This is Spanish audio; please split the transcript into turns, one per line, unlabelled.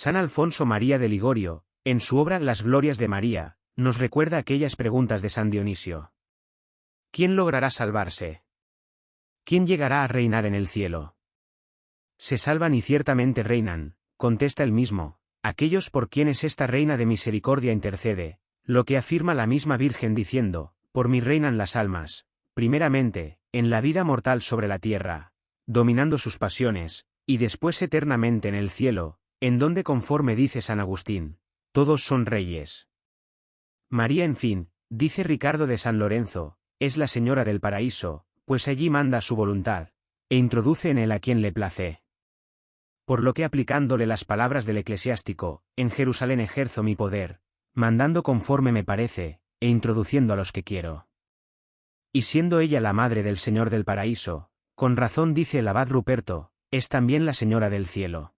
San Alfonso María de Ligorio, en su obra Las Glorias de María, nos recuerda aquellas preguntas de San Dionisio. ¿Quién logrará salvarse? ¿Quién llegará a reinar en el cielo? Se salvan y ciertamente reinan, contesta el mismo, aquellos por quienes esta reina de misericordia intercede, lo que afirma la misma Virgen diciendo, por mí reinan las almas, primeramente, en la vida mortal sobre la tierra, dominando sus pasiones, y después eternamente en el cielo, en donde conforme dice San Agustín, todos son reyes. María en fin, dice Ricardo de San Lorenzo, es la señora del paraíso, pues allí manda su voluntad, e introduce en él a quien le place. Por lo que aplicándole las palabras del eclesiástico, en Jerusalén ejerzo mi poder, mandando conforme me parece, e introduciendo a los que quiero. Y siendo ella la madre del Señor del paraíso, con razón dice el abad Ruperto, es también la señora del cielo.